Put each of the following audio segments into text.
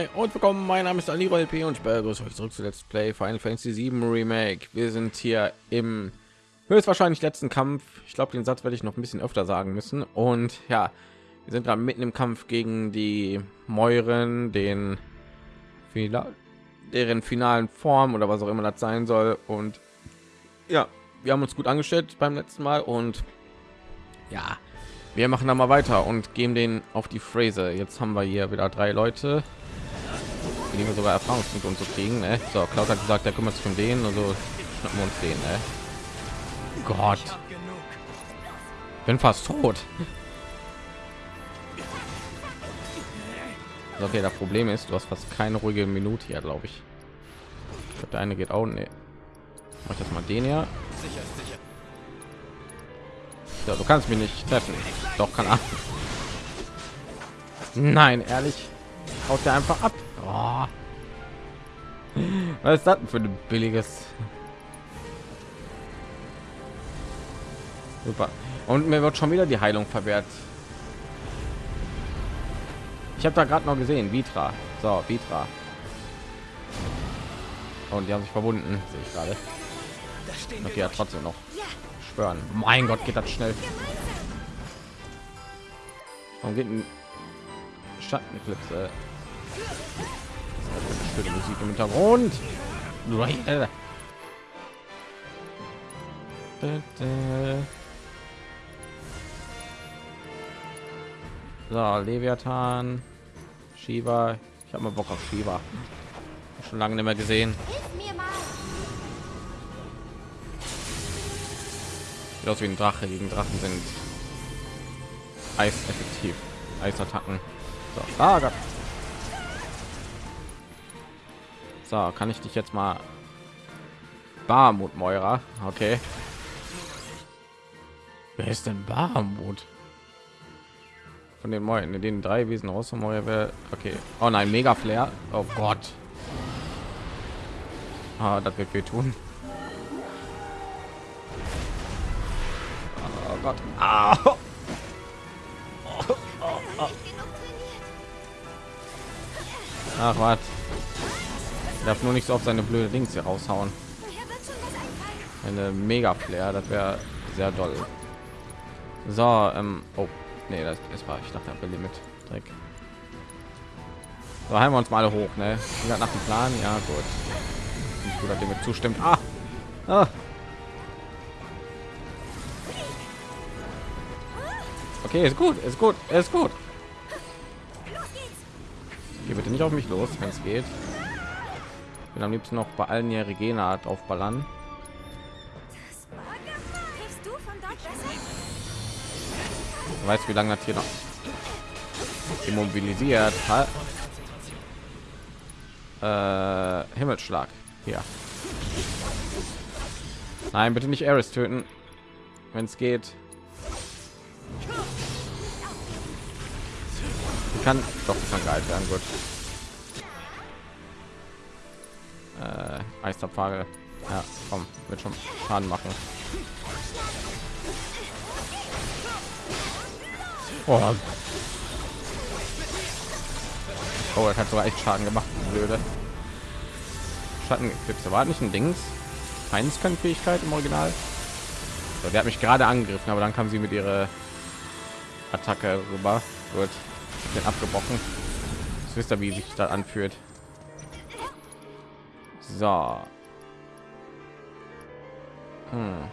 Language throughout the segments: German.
Hi und willkommen. Mein Name ist Ali LP und ich begrüße euch zurück zu Let's Play Final Fantasy 7 Remake. Wir sind hier im höchstwahrscheinlich letzten Kampf. Ich glaube, den Satz werde ich noch ein bisschen öfter sagen müssen. Und ja, wir sind gerade mitten im Kampf gegen die Mäuren, den deren finalen Form oder was auch immer das sein soll. Und ja, wir haben uns gut angestellt beim letzten Mal und ja, wir machen da mal weiter und geben den auf die Phrase. Jetzt haben wir hier wieder drei Leute, wir sogar Erfahrungspunkte und so kriegen. Ne? So, Klaus hat gesagt, der kümmert sich um den, also schnappen wir uns den. Ne? Gott, bin fast tot. Okay, das Problem ist, du hast fast keine ruhige Minute hier, glaube ich. ich glaub, der eine geht auch. Nee. Mach das mal den. Ja, du kannst mich nicht treffen. Doch, kann ab. Nein, ehrlich. Haut der einfach ab. Oh. Was ist das für ein billiges? Super. Und mir wird schon wieder die Heilung verwehrt. Ich habe da gerade noch gesehen, Vitra. So, Vitra. Und die haben sich verbunden, sehe ich gerade. Okay, ja, trotzdem noch schwören. Mein Gott, geht das schnell. Warum geht ein Schattenklipse? Schöne Musik im Hintergrund. So, Leviathan, Shiva. Ich habe mal Bock auf Shiva. Schon lange nicht mehr gesehen. Sieht aus wie ein Drache. Gegen Drachen sind Eis effektiv. Eisattacken. So, ah, Gott. So, kann ich dich jetzt mal Barmut Moira? Okay. Wer ist denn Barmut? Von den Mäuren, in den drei Wesen aus Moira Okay. Oh nein, Mega Flair. Oh Gott. Ah, das wird tun. Gott. Ah. Oh. Oh, oh, Ach was. Darf nur nicht so auf seine blöde Dings hier raushauen. Eine Mega Flair, das wäre sehr doll. So, ähm, oh, nee, das ist war ich dachte, mit Dreck. So heilen wir uns mal hoch, ne? Nach dem Plan, ja gut. Ich gut, zustimmt. Ah, ah. Okay, ist gut, ist gut, ist gut. Hier bitte nicht auf mich los, wenn es geht. Bin am liebsten noch bei allen hier Regena drauf ballern. Du weißt, wie lange das hier noch immobilisiert hat. Äh, Himmelsschlag. Hier. Nein, bitte nicht Eris töten, wenn es geht. kann doch kann geil werden gut äh, Eisterpfade ja komm wird schon schaden machen oh. oh das hat sogar echt schaden gemacht blöde schattenklipse war nicht ein dings fähigkeit im original so, der hat mich gerade angegriffen aber dann kam sie mit ihrer attacke rüber gut den abgebrochen. Das wisst ihr, wie sich da anfühlt. So. Hm.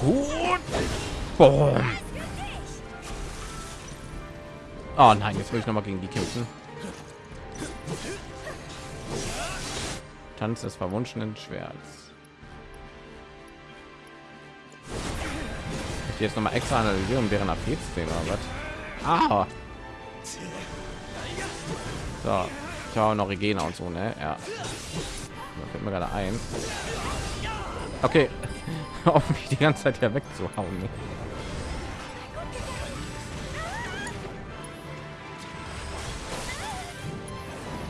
Gut. Boom. Oh nein, jetzt will ich noch mal gegen die kämpfen. Tanz des verwunschenen Schwerts. jetzt noch mal extra analysieren, AP zu sehen oder was? Ah. So, ich habe noch Regena und so, ne? Ja. Da fällt mir gerade ein. Okay, auf mich die ganze Zeit hier wegzuhauen. Ne?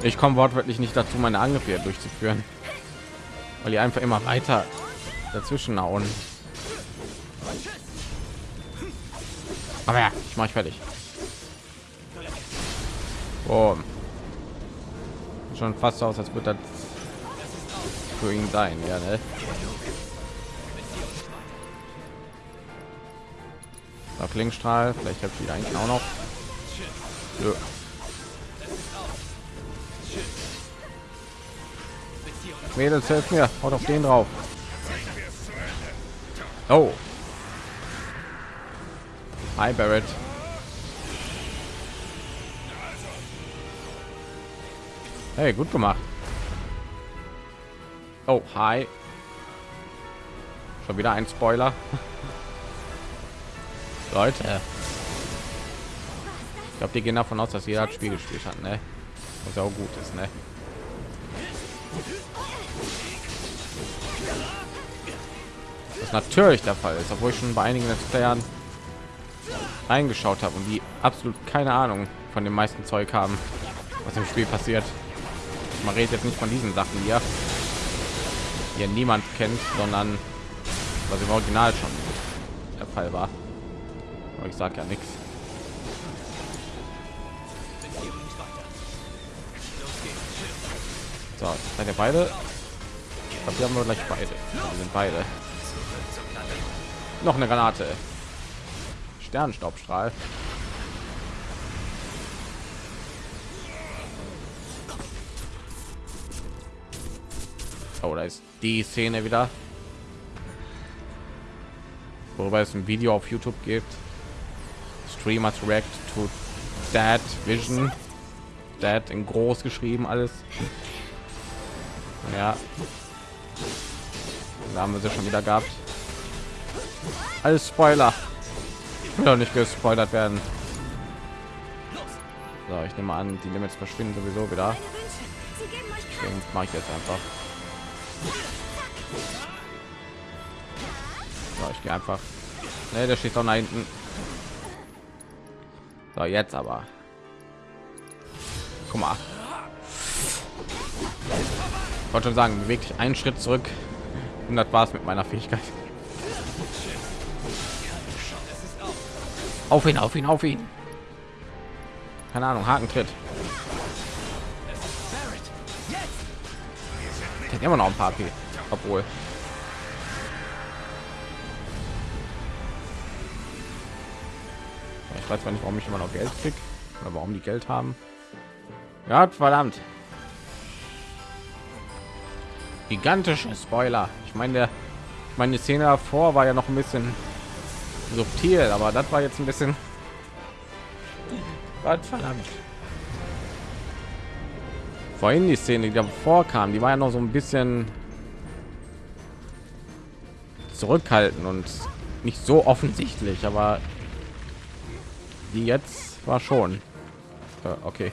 Ich komme wortwörtlich nicht dazu, meine Angriffe durchzuführen, weil die einfach immer weiter dazwischen hauen. Aber ja, ich mache fertig. Boom. Schon fast aus, als würde das für ihn sein, ja, ne? So, Klingstrahl, vielleicht habe ich wieder eigentlich auch noch. Ja. Mädels, helft mir, haut auf den drauf. Oh. Hi, Barrett. Hey, gut gemacht. Oh, hi. Schon wieder ein Spoiler. Leute. Ich glaube, die gehen davon aus, dass jeder das Spiel gespielt hat, ne? Was auch gut ist, ne? Was natürlich der Fall ist, obwohl ich schon bei einigen Let's Playern eingeschaut habe und die absolut keine Ahnung von dem meisten Zeug haben, was im Spiel passiert. Man redet jetzt nicht von diesen Sachen hier, ja niemand kennt, sondern was im Original schon der Fall war. Aber ich sage ja nichts. So, seid ihr beide? Ich glaube, wir haben wir gleich beide. Wir sind beide. Noch eine Granate. Sternstaubstrahl. Oh, da ist die Szene wieder. Worüber es ein Video auf YouTube gibt. Streamers react to Dad Vision. Dad in groß geschrieben alles. Ja. Da haben wir sie schon wieder gehabt. Alles Spoiler. will doch nicht gespoilert werden. So, ich nehme an, die Limits verschwinden sowieso wieder. Mache ich jetzt einfach. So, ich gehe einfach. Ne, der steht doch da hinten. So, jetzt aber. Guck mal. Ich wollte schon sagen, dich einen Schritt zurück. Und das war's mit meiner Fähigkeit. Auf ihn, auf ihn, auf ihn. Keine Ahnung, Hakentritt. Der immer noch ein paar AP, obwohl. Ich weiß nicht, warum ich immer noch Geld krieg oder warum die Geld haben. Ja, verdammt. Gigantische Spoiler. Ich meine, der meine Szene davor war ja noch ein bisschen subtil, aber das war jetzt ein bisschen was verdammt. Vorhin die Szene, die davor kam, die war ja noch so ein bisschen zurückhalten und nicht so offensichtlich, aber die jetzt war schon äh, okay.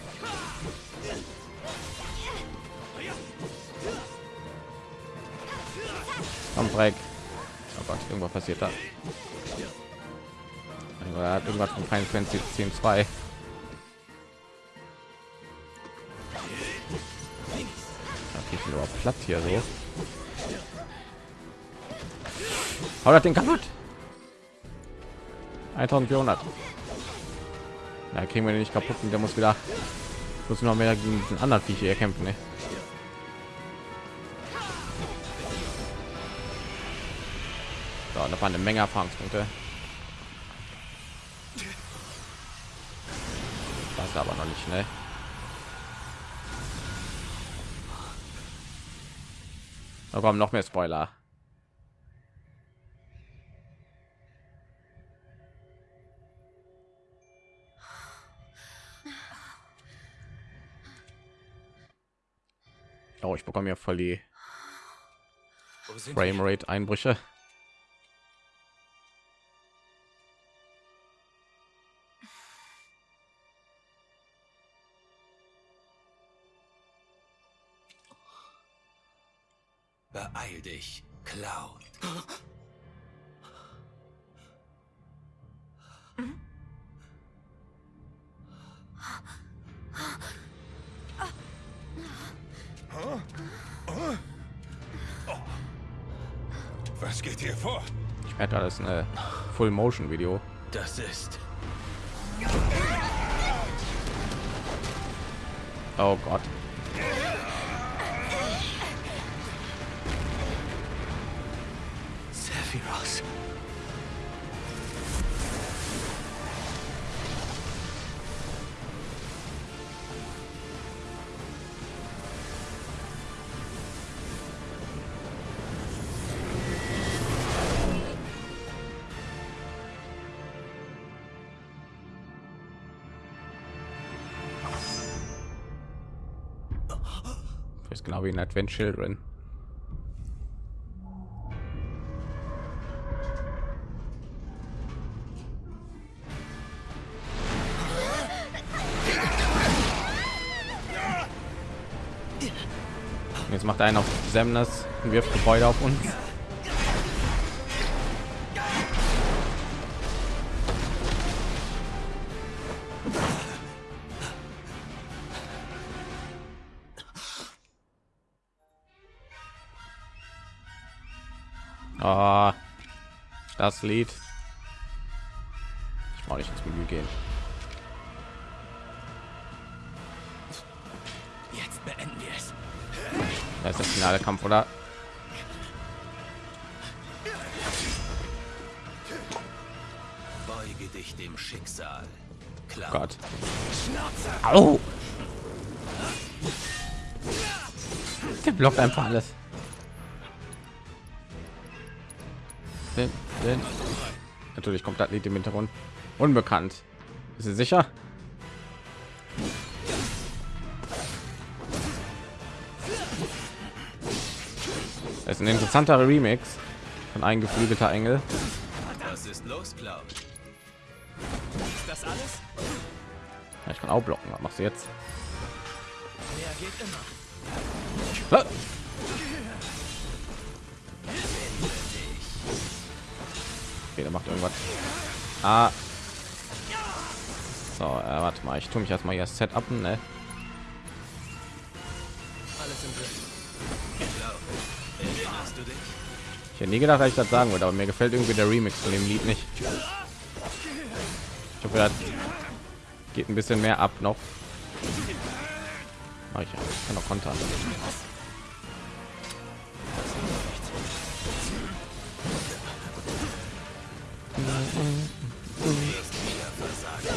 Am Break. Oh Gott, irgendwas passiert da. Hat irgendwas von Final Fantasy 10 2. platt hier so. Hau das den kaputt. 1400. Da kriegen wir den nicht kaputt und der muss wieder muss noch mehr gegen den anderen Viecher hier kämpfen. Ne? So, da waren eine Menge Erfahrungspunkte. Das aber noch nicht, ne? Da kommen noch mehr Spoiler. Oh, ich bekomme ja voll die Framerate Cloud. Was geht hier vor? Ich merke, das ist eine Full Motion Video. Das ist Oh Gott. Sephiroth. Genau wie in Advent Children. Macht einer auf Semnas und wirft Gebäude auf uns. Ah, das Lied. Ich brauche nicht ins Menü gehen. Da ist das finale Kampf, oder? Beuge dich dem Schicksal. Cloud. Gott. Au! Der blockt einfach alles. Natürlich kommt das Lied im Hintergrund. Unbekannt. Ist sie sicher? Das ist ein interessanter Remix von ein geflügelter Engel. Was ist los, Cloud? Ist das alles? Ja, Ich kann auch blocken. Was machst du jetzt? Ah! Okay, der macht irgendwas. Ah. So, äh, warte mal, ich tue mich erstmal hier Setup, ne? Alles im Griff. Ich hätte nie gedacht, dass ich das sagen würde, aber mir gefällt irgendwie der Remix von dem Lied nicht. Ich hoffe, das geht ein bisschen mehr ab noch. Mach ich ja, kann noch kontern.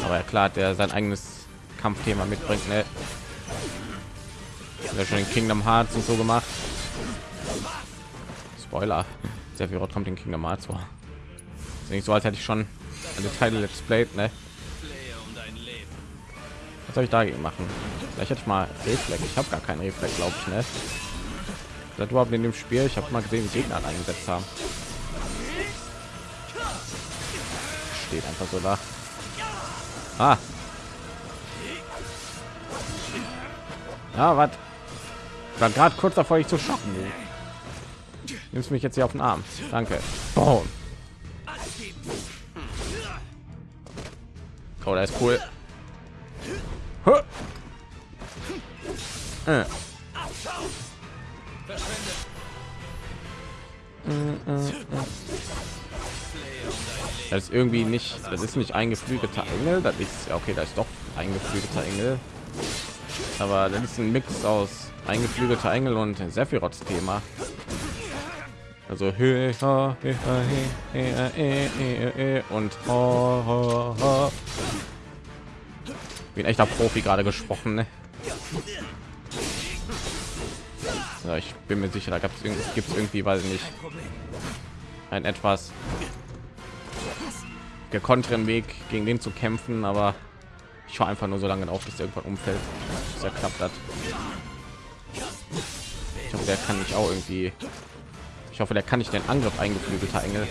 Aber ja, klar, der sein eigenes Kampfthema mitbringt, ne? Er schon in Kingdom Hearts und so gemacht. Spoiler. Sehr viel kommt in Kingdom Hearts vor. Ist nicht so, als hätte ich schon alle Teile Let's Played, ne? Was soll ich dagegen machen? Vielleicht hätte ich mal Reflex. Ich habe gar keinen Reflex, glaube ich, ne? Das überhaupt in dem Spiel. Ich habe mal gesehen, Gegner eingesetzt haben. Steht einfach so da. Ah. Ja, was? War gerade kurz davor, ich zu schocken. Nimmst mich jetzt hier auf den Arm. Danke. Boom. Oh, der ist cool. Äh. Das ist irgendwie nicht, das ist nicht ein geflügelter Engel, das ist ja okay, da ist doch ein geflügelter Engel. Aber das ist ein Mix aus eingeflügelter Engel und Sephiroths Thema. Also hö, ha, hö, ha, he, he, äh, und. Wie ein echter Profi gerade gesprochen. Ne? Ja, ich bin mir sicher, da gab es gibt es irgendwie, ich nicht, ein etwas gekonnteren Weg gegen den zu kämpfen, aber ich war einfach nur so lange auf, bis irgendwann umfällt. Er klappt hat. Ich hoffe, der kann nicht auch irgendwie. Ich hoffe, der kann nicht den Angriff eingeflügelter Engel.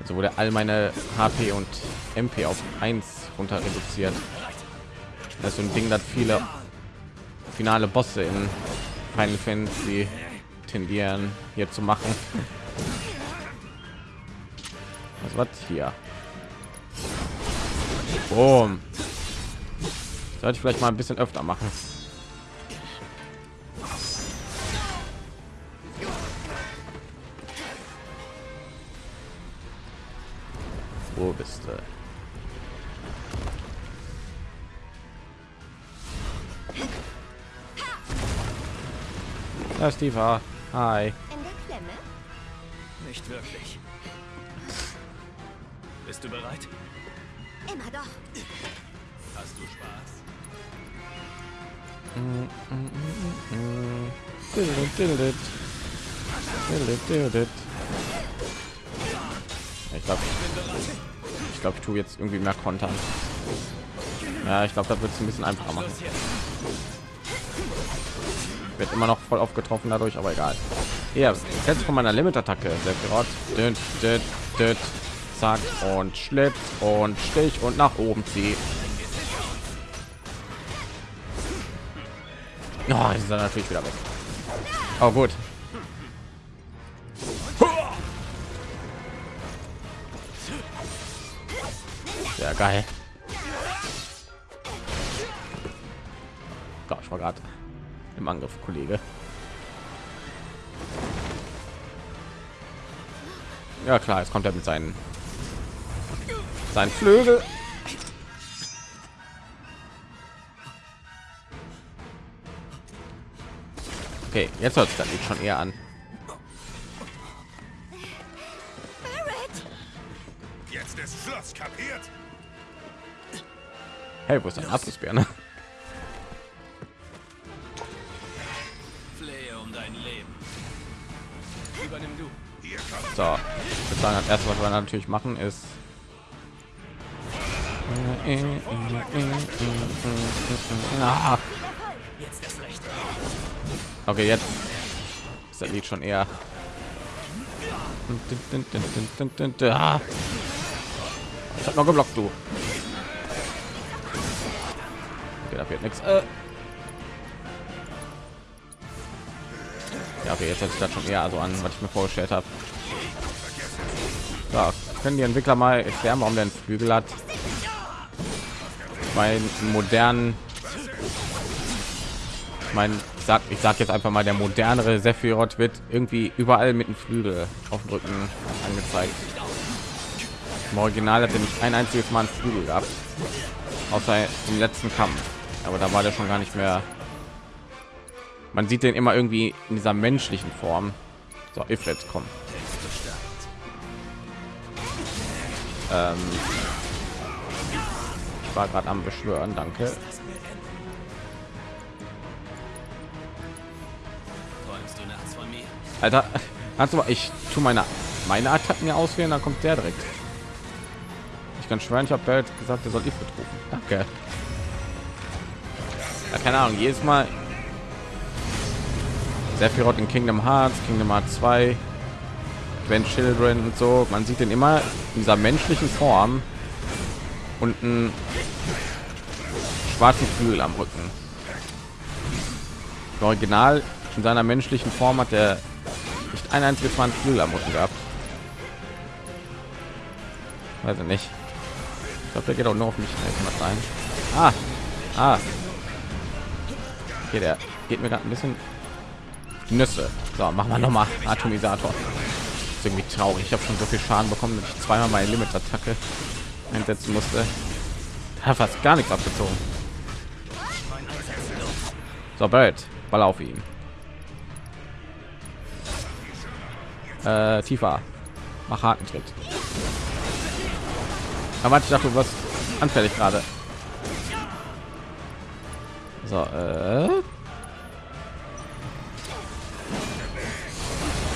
Also wurde all meine HP und MP auf 1 runter reduziert. Das ist so ein Ding, das viele finale Bosse in Final Fantasy tendieren hier zu machen. Was war hier? Boom. Sollte ich vielleicht mal ein bisschen öfter machen. Wo bist du? Da ist die war. Hi. Nicht wirklich. Bist du bereit? Immer doch. Hast du Spaß? Ich glaube glaube, ich tue jetzt irgendwie mehr kontern. Ja, ich glaube, da wird es ein bisschen einfacher machen. Wird immer noch voll aufgetroffen dadurch, aber egal. Ja, jetzt von meiner Limit-Attacke. Sephiroth. Düt, düt, düt. Zack und Schlitt und Stich und nach oben ziehen. Ja, ist natürlich wieder weg. Oh gut. Geil. Gott, ich war gerade im Angriff, Kollege. Ja klar, jetzt kommt er mit seinen seinen Flügel. Okay, jetzt hört es dann schon eher an. Jetzt ist Schluss, kapiert? Hey, wo ist dein Abschlussbär? Ne? Flehe um dein Leben. Übernimm du. Hier kommt So, ich würde sagen, das erste, was wir natürlich machen, ist okay, jetzt ist das Lied schon eher. Ich hab noch geblockt, du. Okay, da wird nichts. Äh. Ja, okay, jetzt hört sich das schon eher so an, was ich mir vorgestellt habe. Ja, können die Entwickler mal erklären, warum der einen Flügel hat? Bei modernen, ich sag, ich sag jetzt einfach mal, der modernere Sephiroth wird irgendwie überall mit dem Flügel auf dem Rücken angezeigt. Im Original hat er nicht ein einziges Mal einen Flügel gehabt, außer im letzten Kampf. Aber da war der schon gar nicht mehr. Man sieht den immer irgendwie in dieser menschlichen Form. So, Ifrit, komm. Ähm, ich war gerade am Beschwören, danke. Alter, mal, ich tu meine meine Attacken ja auswählen, dann kommt der direkt. Ich kann schwören, ich habe gesagt, er soll Ifrit rufen. Danke. Ja, keine Ahnung, jedes Mal Sephiroth in Kingdom Hearts, Kingdom Hearts 2, Advent Children und so. Man sieht den immer in dieser menschlichen Form und einen schwarzen Flügel am Rücken. Im Original in seiner menschlichen Form hat er nicht ein einziges Mal einen Flügel am Rücken gehabt. Weiß ich nicht. Ich glaube, der geht auch nur auf mich. Kann? Ah, ah. Okay, der geht mir gerade ein bisschen Nüsse. So, machen wir noch mal Atomisator. Ist irgendwie traurig. Ich habe schon so viel Schaden bekommen, dass ich zweimal meine Limit-Attacke einsetzen musste. Da fast gar nichts abgezogen. So, Barrett, Ball auf ihn. Äh, tiefer. Mach harten Tritt. Aber ich dachte, du wirst anfällig gerade. So, äh.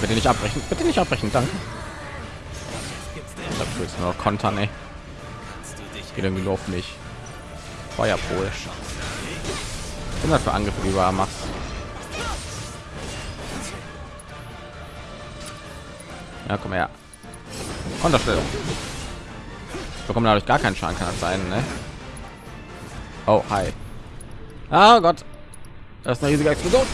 Bitte nicht abbrechen. Bitte nicht abbrechen, danke. Ich du willst nur kontern, ey. Geht irgendwie auf mich. Feuerpol. Das für Angriffe, die du machst? Ja, komm her. Konterstellung. Bekommen dadurch gar keinen Schaden, kann das sein, ne? Oh, hi. Ah Gott. Das ist eine riesige Explosion.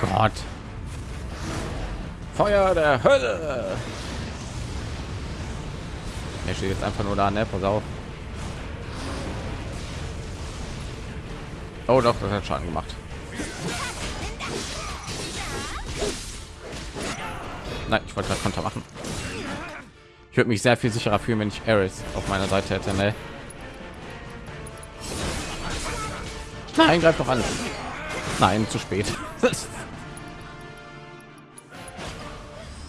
Gott. Feuer der Hölle. Er steht jetzt einfach nur da, ne? Pass auf. Oh doch, das hat Schaden gemacht. Nein, ich wollte gerade Konter machen. Ich würde mich sehr viel sicherer fühlen, wenn ich Ares auf meiner Seite hätte. Ne? Nein, greif doch an. Nein, zu spät.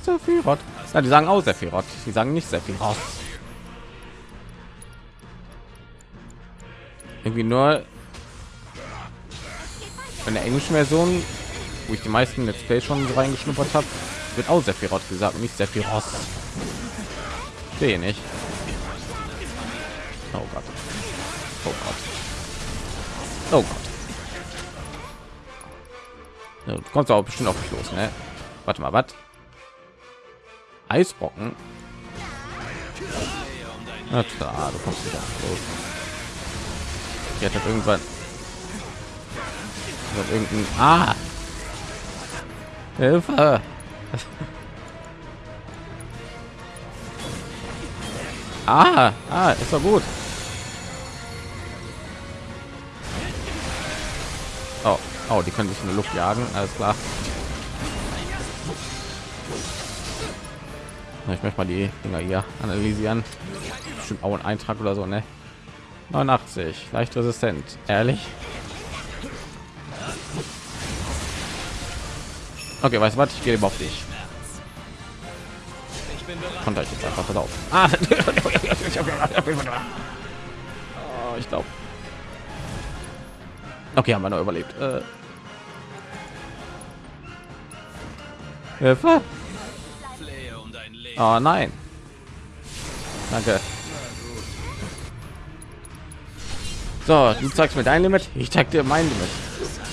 Sephiroth. Ja, die sagen auch Sephiroth. Die sagen nicht Sephiroth. Irgendwie nur in der englischen Version, wo ich die meisten Let's Play schon so reingeschnuppert habe, wird auch Sephiroth gesagt, nicht Sephiroth. Verstehe nicht. Oh Gott. Oh Gott. Oh Gott. Ja, du kommst auch bestimmt auf mich los, ne? Warte mal, was? Eisbrocken? Na klar, du kommst mich los. Jetzt hat irgendwann hat irgendein ah Hilfe ah, ah ist doch gut. Oh, oh die können sich in der luft jagen alles klar. Ich möchte mal die dinger hier analysieren. Bestimmt auch ein eintrag oder so ne? 89 leicht resistent ehrlich? Okay weißt du was? Ich gehe auf dich konnte ich jetzt einfach pass auf ah. oh, ich glaube okay haben wir noch überlebt äh. Hilfe. Oh nein. Danke. So, du zeigst mir dein Limit, ich zeig dir mein Limit.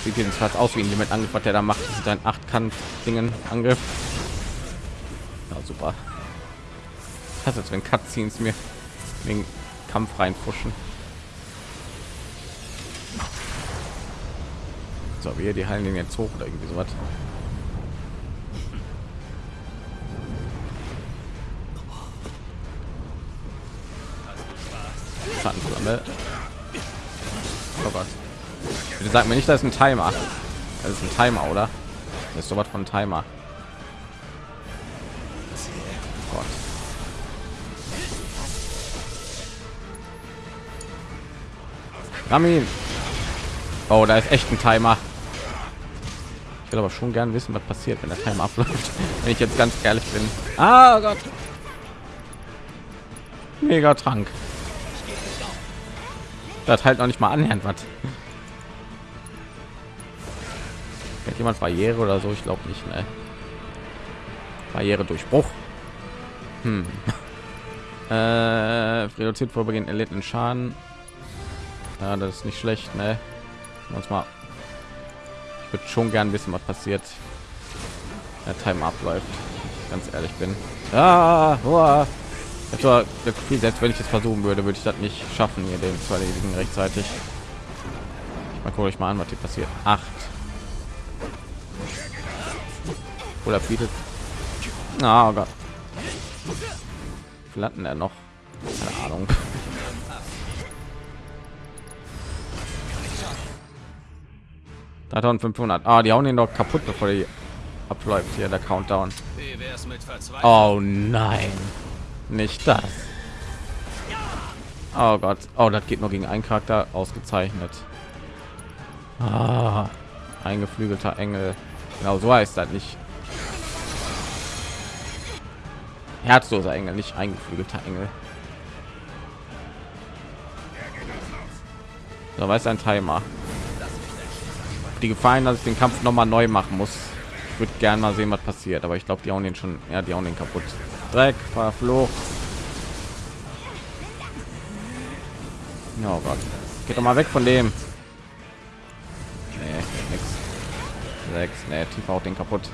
Sieht jedenfalls aus wie ein Limit angriff, der da macht. Das ist ein Achtkampf Dingen Angriff. Ja, super. Das ist wenn Cutscenes mir den Kampf reinfuschen. So, wir die heilen den jetzt hoch oder irgendwie sowas. Schattenflamme. Oh Gott. Bitte sag mir nicht, das ist ein Timer. Das ist ein Timer, oder? Das ist sowas von Timer. Ramin. Oh, da ist echt ein Timer. Ich will aber schon gern wissen, was passiert, wenn der Timer abläuft. Wenn ich jetzt ganz ehrlich bin. Ah Gott. Mega Trank. Das halt noch nicht mal annähernd was. Kennt jemand Barriere oder so? Ich glaube nicht. Ne? Barriere Durchbruch. Hm. Äh, reduziert vorübergehend erlittenen Schaden. Ja, das ist nicht schlecht. Ne? Uns mal. Ich würde schon gern wissen, was passiert. Der Time abläuft. Ganz ehrlich bin. Ah. Ich habe das Gefühl, selbst wenn ich es versuchen würde, würde ich das nicht schaffen, hier den zu erledigen rechtzeitig. Mal gucke ich mal an, was hier passiert. Acht. Oder bietet. Oh Gott. Flatten er noch? Keine Ahnung. Da 500. Ah, die hauen ihn doch kaputt, bevor die abläuft. Hier der Countdown. Oh nein. Nicht das. Oh gott. Oh das geht nur gegen einen charakter. Ausgezeichnet. Ah, ein geflügelter engel. Genau so heißt das nicht. Herzloser engel nicht eingeflügelter engel. So weiß ein timer die gefallen dass ich den kampf noch mal neu machen muss ich würde gerne mal sehen was passiert aber ich glaube die hauen den schon ja die hauen den kaputt Dreck, verflucht. Oh Gott. Geht doch mal weg von dem. Nee, nix. Sechs. Nee, tief auch den kaputt.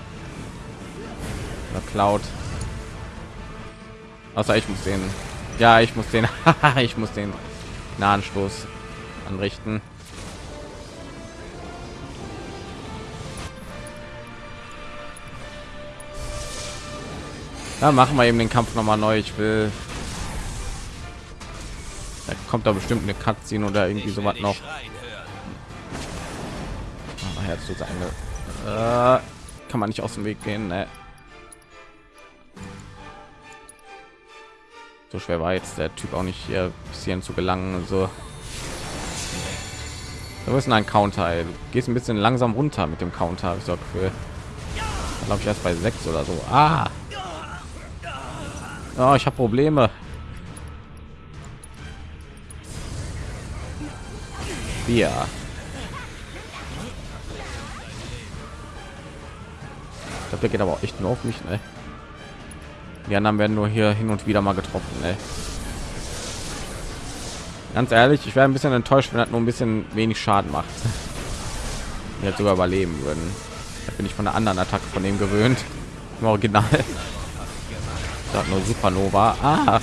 Oder klaut. Außer ich muss den. Ja, ich muss den. ich muss den nahen Stoß anrichten. Ja, machen wir eben den Kampf noch mal neu. Ich will. Da kommt da bestimmt eine Cutscene oder irgendwie so was noch. Ah, Herz zu sein. Äh, kann man nicht aus dem Weg gehen. Ne? So schwer war jetzt der Typ auch nicht hier bis hierhin zu gelangen. So. Du bist ein Counter. Ey. Du gehst ein bisschen langsam runter mit dem Counter. Ich. Glaube ich erst bei sechs oder so. Ah. Oh, ich habe Probleme. Glaube, der geht aber auch echt nur auf mich, ne? Die anderen werden nur hier hin und wieder mal getroffen, ne? Ganz ehrlich, ich wäre ein bisschen enttäuscht, wenn das nur ein bisschen wenig Schaden macht. Jetzt sogar überleben würden. Da bin ich von der anderen Attacke von dem gewöhnt. Im Original. Da nur Supernova. Ah.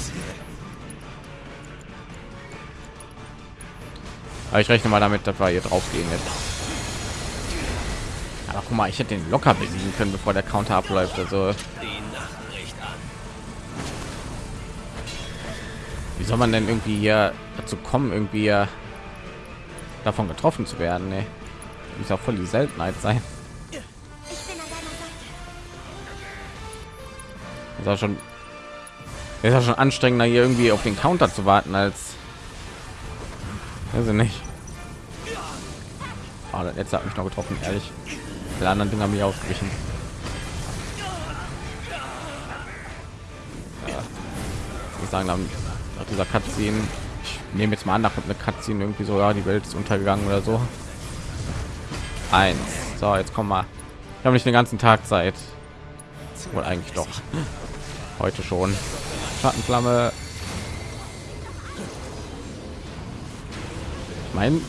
Aber ich rechne mal damit, dass wir hier drauf gehen jetzt. Aber guck mal, ich hätte den locker besiegen können, bevor der Counter abläuft. Also wie soll man denn irgendwie hier dazu kommen, irgendwie davon getroffen zu werden? Ne? Muss auch voll die Seltenheit sein. Ist auch schon ist ja schon anstrengender hier irgendwie auf den Counter zu warten als also nicht. Oh, jetzt hat mich noch getroffen, ehrlich. Die anderen Dinger mir ausgewichen. Ja. Ich sagen, dann nach dieser Cutscene, ich nehme jetzt mal an, nach eine Cutscene irgendwie so, ja, die Welt ist untergegangen oder so. Eins. So, jetzt komm mal. Ich habe nicht den ganzen Tag Zeit. Wohl eigentlich doch. Heute schon. Schattenflamme. Mein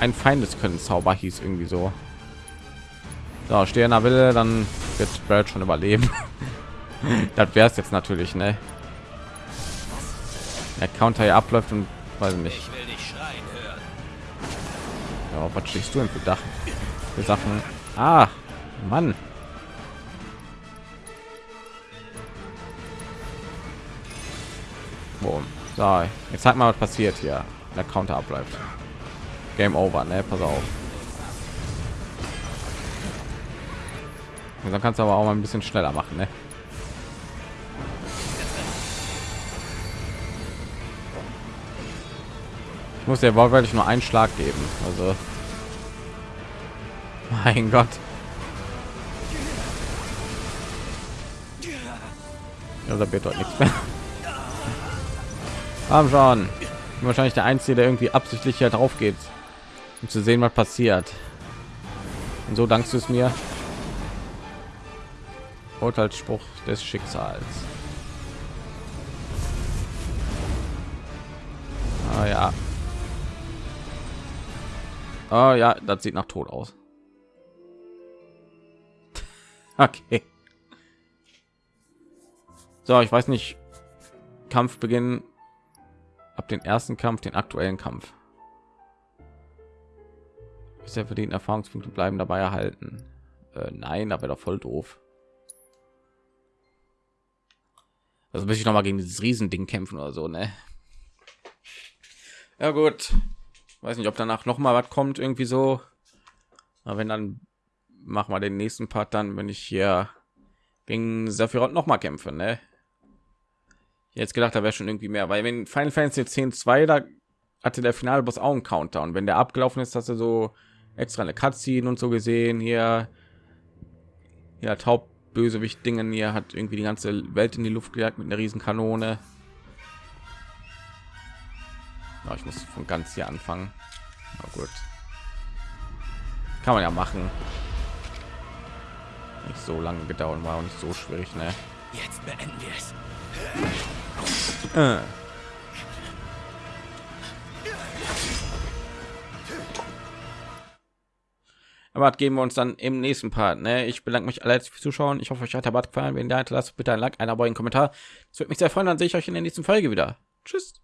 ein Feindes können Zauber hieß irgendwie so. So, stehe in der Wille, dann wird Bird schon überleben. das wäre es jetzt natürlich, ne? Der Counter hier abläuft und weiß nicht. Ja, was stehst du denn für Dach? Für Sachen? Ah, Mann. Boom. So, jetzt zeig mal, was passiert hier. Der Counter abläuft. Game over, ne? Pass auf. Und dann kannst du aber auch mal ein bisschen schneller machen, ne? Ich muss der wortwörtlich nur einen Schlag geben. Also, mein Gott. Ja, da wird dort nichts mehr. Haben schon. Wahrscheinlich der Einzige, der irgendwie absichtlich hier drauf geht, um zu sehen, was passiert. Und so dankst du es mir. Urteilsspruch des Schicksals. Ah ja. Oh ja, das sieht nach Tod aus. okay. So, ich weiß nicht. Kampf beginnen ab den ersten Kampf, den aktuellen Kampf. Ist für den Erfahrungspunkte bleiben dabei erhalten. Äh, nein, aber doch voll doof. Also muss ich noch mal gegen dieses Riesending kämpfen oder so, ne? Ja gut. Weiß nicht, ob danach noch mal was kommt irgendwie so. Aber wenn dann machen wir den nächsten Part dann, wenn ich hier gegen Sephiroth noch mal kämpfe, ne? Jetzt gedacht, da wäre schon irgendwie mehr, weil wenn Final Fantasy 10 2 da hatte der finale Boss auch einen Counter und wenn der abgelaufen ist, hast du so extra eine Cutscene und so gesehen hier. Ja, Bösewicht Dingen hier hat irgendwie die ganze Welt in die Luft gejagt mit einer riesen Kanone. Ja, ich muss von ganz hier anfangen. Na gut. Kann man ja machen. Nicht so lange gedauert, war auch nicht so schwierig, ne? Jetzt beenden wir es. Äh. Aber geben wir uns dann im nächsten Part. Ne? Ich bedanke mich alle fürs Zuschauen. Ich hoffe, euch hat der Bad gefallen. Wenn ja, lasst bitte ein Like, ein Abo, einen Kommentar. Das würde mich sehr freuen. Dann sehe ich euch in der nächsten Folge wieder. Tschüss.